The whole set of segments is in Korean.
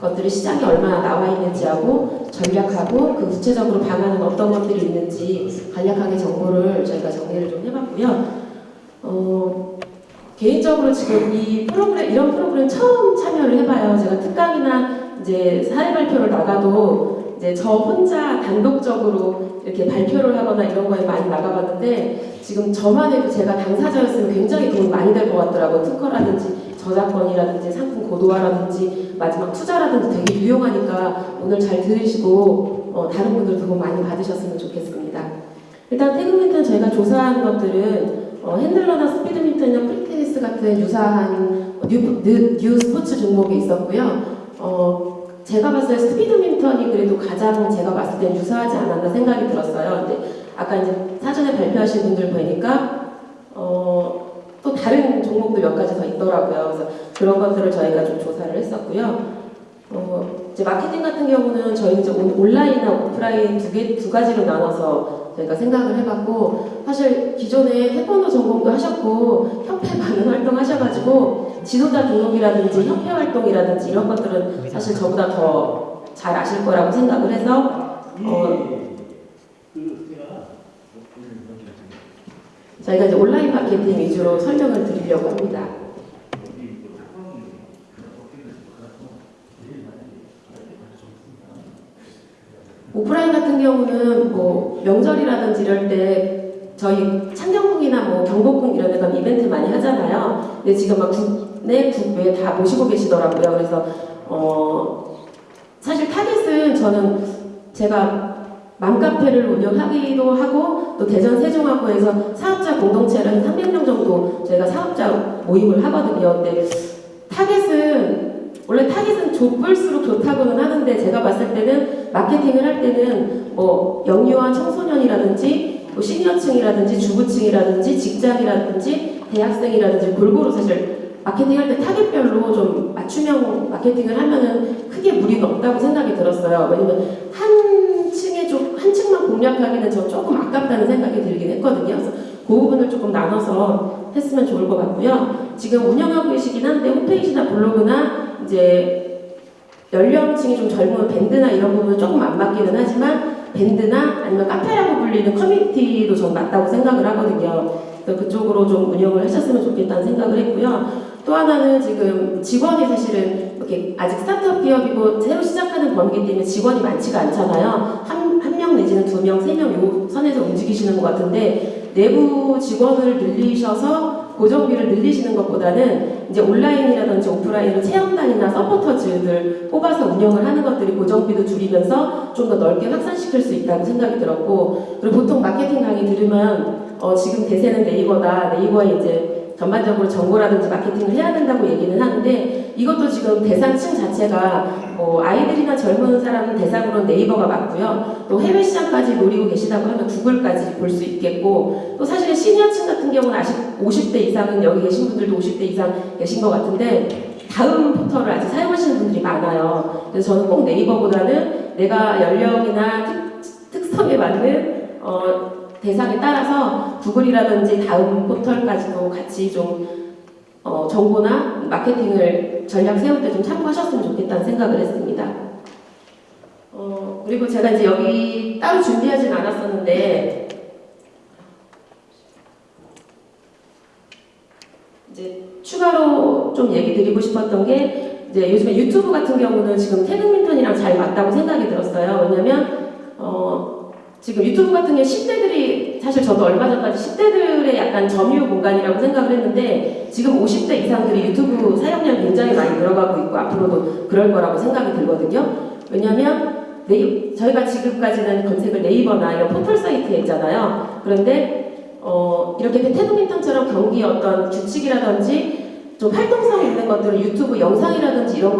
것들이 시장에 얼마나 나와 있는지하고 전략하고 그 구체적으로 방안은 어떤 것들이 있는지 간략하게 정보를 저희가 정리를 좀 해봤고요. 어, 개인적으로 지금 이 프로그램 이런 프로그램 처음 참여를 해봐요. 제가 특강이나 이제 사례 발표를 나가도 이제 저 혼자 단독적으로 이렇게 발표를 하거나 이런 거에 많이 나가봤는데 지금 저만 해도 제가 당사자였으면 굉장히 도움이 많이 될 것 같더라고요. 특허라든지 저작권이라든지 상품 고도화라든지 마지막 투자라든지 되게 유용하니까 오늘 잘 들으시고 어, 다른 분들도 도움 많이 받으셨으면 좋겠습니다. 일단 태극민턴 저희가 조사한 것들은 어, 핸들러나 스피드민턴이나 프리테니스 같은 유사한 new, new, new 스포츠 종목이 있었고요. 어, 제가 봤을 때 스피드민턴이 그래도 가장 제가 봤을 때 유사하지 않았나 생각이 들었어요. 근데 아까 이제 사전에 발표하신 분들 보니까 어, 또 다른 종목도 몇 가지 더 있더라고요. 그래서 그런 것들을 저희가 좀 조사를 했었고요. 어, 이제 마케팅 같은 경우는 저희 이제 온- 온라인이나 오프라인 두 개 두 가지로 나눠서 저희가 생각을 해봤고 사실 기존에 태권도 전공도 하셨고 협회 많은 활동 하셔가지고 지도자 등록이라든지 협회 활동이라든지 이런 것들은 사실 저보다 더 잘 아실 거라고 생각을 해서 어, 저희가 이제 온라인 마케팅 위주로 설명을 드리려고 합니다. 오프라인 같은 경우는 뭐 명절이라든지 이럴 때 저희 창경궁이나 뭐 경복궁 이런 데 가면 이벤트 많이 하잖아요. 근데 지금 막 국내 국외 다 모시고 계시더라고요. 그래서 어 사실 타겟은 저는 제가 맘카페를 운영하기도 하고 또 대전 세종학교에서 사업자 공동체를 한 300명 정도 저희가 사업자 모임을 하거든요. 근데 타겟은 원래 타겟은 좁을수록 좋다고는 하는데 제가 봤을 때는 마케팅을 할 때는 뭐 영유아 청소년이라든지 뭐 시니어층이라든지 주부층이라든지 직장이라든지 대학생이라든지 골고루 사실 마케팅 할 때 타겟별로 좀 맞춤형 마케팅을 하면은 크게 무리가 없다고 생각이 들었어요. 왜냐면 한 공략하기는 저 조금 아깝다는 생각이 들긴 했거든요. 그래서 그 부분을 조금 나눠서 했으면 좋을 것 같고요. 지금 운영하고 계시긴 한데 홈페이지나 블로그나 이제 연령층이 좀 젊은 밴드나 이런 부분은 조금 안 맞기는 하지만 밴드나 아니면 카페라고 불리는 커뮤니티도 전 맞다고 생각을 하거든요. 그래서 그쪽으로 좀 운영을 하셨으면 좋겠다는 생각을 했고요. 또 하나는 지금 직원이 사실은 이렇게 아직 스타트업 기업이고 새로 시작하는 범위기 때문에 직원이 많지가 않잖아요. 한, 한 명 내지는 두 명, 세명요 선에서 움직이시는 것 같은데 내부 직원을 늘리셔서 고정비를 늘리시는 것보다는 이제 온라인이라든지 오프라인으로 체험단이나 서포터즈들 뽑아서 운영을 하는 것들이 고정비도 줄이면서 좀 더 넓게 확산시킬 수 있다고 생각이 들었고 그리고 보통 마케팅 강의 들으면 어, 지금 대세는 네이버다 네이버에 이제 전반적으로 정보라든지 마케팅을 해야 된다고 얘기는 하는데 이것도 지금 대상층 자체가 뭐 아이들이나 젊은 사람 대상으로는 네이버가 맞고요. 또 해외 시장까지 노리고 계시다고 하면 구글까지 볼 수 있겠고 또 사실 시니어층 같은 경우는 아직 50대 이상은 여기 계신 분들도 50대 이상 계신 것 같은데 다음 포털을 아직 사용하시는 분들이 많아요. 그래서 저는 꼭 네이버보다는 내가 연령이나 특, 특성에 맞는 어, 대상에 따라서 구글이라든지 다음 포털까지도 같이 좀 어, 정보나 마케팅을 전략 세울 때 좀 참고하셨으면 좋겠다는 생각을 했습니다. 어, 그리고 제가 이제 여기 따로 준비하진 않았었는데 이제 추가로 좀 얘기 드리고 싶었던 게 이제 요즘에 유튜브 같은 경우는 지금 태극민턴이랑 잘 맞다고 생각이 들었어요. 왜냐면 어, 지금 유튜브 같은 경우 10대들이 사실 저도 얼마 전까지 10대들의 약간 점유 공간이라고 생각을 했는데 지금 50대 이상들이 유튜브 사용량이 굉장히 많이 늘어가고 있고 앞으로도 그럴 거라고 생각이 들거든요. 왜냐면 네이, 저희가 지금까지는 검색을 네이버나 이런 포털 사이트에 있잖아요. 그런데 어, 이렇게 태국민턴처럼 경기 어떤 규칙이라든지 좀 활동성 있는 것들을 유튜브 영상이라든지 이런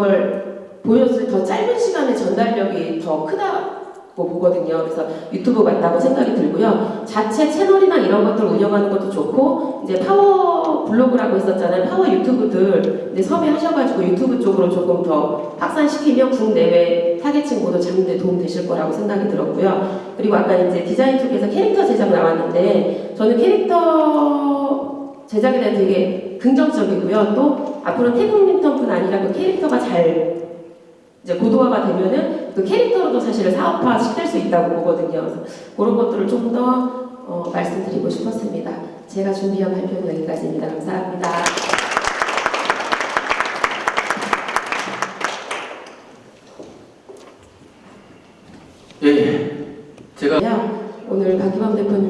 걸때더 짧은 시간에 전달력이 더 크다 고 보거든요. 그래서 유튜브 맞다고 생각이 들고요. 자체 채널이나 이런 것들 운영하는 것도 좋고 이제 파워 블로그라고 했었잖아요. 파워 YouTube들 이제 섭외하셔가지고 유튜브 쪽으로 조금 더 확산시키면 국내외 타겟층 모두 잡는 데 도움 되실 거라고 생각이 들었고요. 그리고 아까 이제 디자인 쪽에서 캐릭터 제작 나왔는데 저는 캐릭터 제작에 대해 되게 긍정적이고요. 또 앞으로 태극민턴뿐 아니라 그 캐릭터가 잘 이제 고도화가 되면은 그 캐릭터로도 사실 사업화 시킬 수 있다고 보거든요. 그래서 그런 것들을 좀더 어, 말씀드리고 싶었습니다. 제가 준비한 발표는 여기까지입니다. 감사합니다. 예, 제가 오늘 박기범 대표님